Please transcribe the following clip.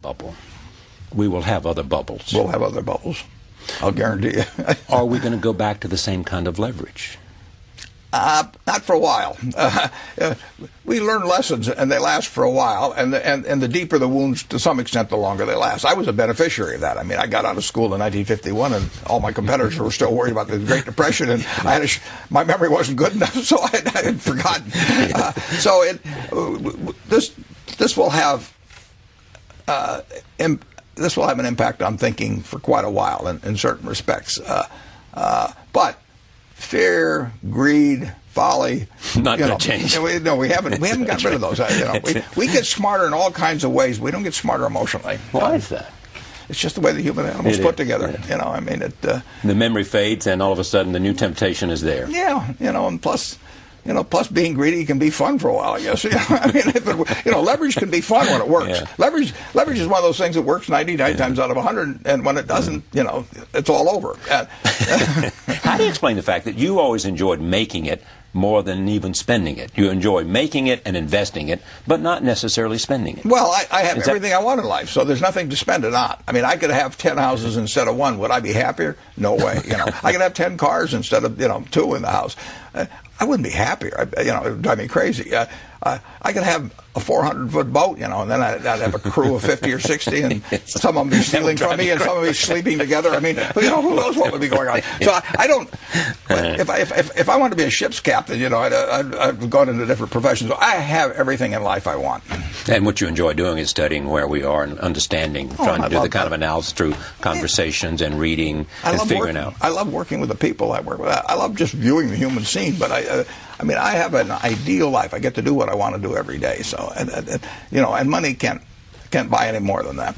bubble. We will have other bubbles. We'll have other bubbles. I'll guarantee you. Are we going to go back to the same kind of leverage? Uh, not for a while. Uh, uh, we learn lessons, and they last for a while. And the, and, and the deeper the wounds, to some extent, the longer they last. I was a beneficiary of that. I mean, I got out of school in 1951, and all my competitors were still worried about the Great Depression, and I had sh- my memory wasn't good enough, so I, I had forgotten. Uh, so it, this this will have uh, Im- this will have an impact on thinking for quite a while in, in certain respects. Uh, uh, but fear, greed, folly. Not going to change. We, no, we haven't. We haven't got rid of those. You know, we, we get smarter in all kinds of ways. We don't get smarter emotionally. Why is that? It's just the way the human animals It put is, together. yeah. You know, I mean, it. Uh, The memory fades, and all of a sudden, the new temptation is there. yeah, you know, and plus. You know, plus being greedy can be fun for a while, I guess. You know, I mean, if it, you know, leverage can be fun when it works. Yeah. Leverage, leverage is one of those things that works 99 times out of 100, and when it doesn't, you know, it's all over. How do you explain the fact that you always enjoyed making it more than even spending it? You enjoy making it and investing it, but not necessarily spending it. Well, I, I have Is that- everything I want in life, so there's nothing to spend it on. I mean, I could have ten houses instead of one. Would I be happier? No way. You know, I could have ten cars instead of you know two in the house. Uh, I wouldn't be happier. I, you know, it would drive me crazy. Uh, uh, I could have a 400 foot boat, you know, and then I'd, I'd have a crew of 50 or 60, and some of them be stealing from me, and some of them be sleeping together. I mean, you know, who knows what would be going on? So I, I don't. If I if, if, if I wanted to be a ship's captain, you know, I'd, I'd gone into different professions. I have everything in life I want. And what you enjoy doing is studying where we are and understanding, trying Oh, I to do the kind of analysis through conversations and reading I and figuring working, out. I love working with the people I work with. I, I love just viewing the human scene, but I, uh, I mean, I have an ideal life. I get to do what I want to do every day. So, and, and, and, you know, and money can't can't buy any more than that.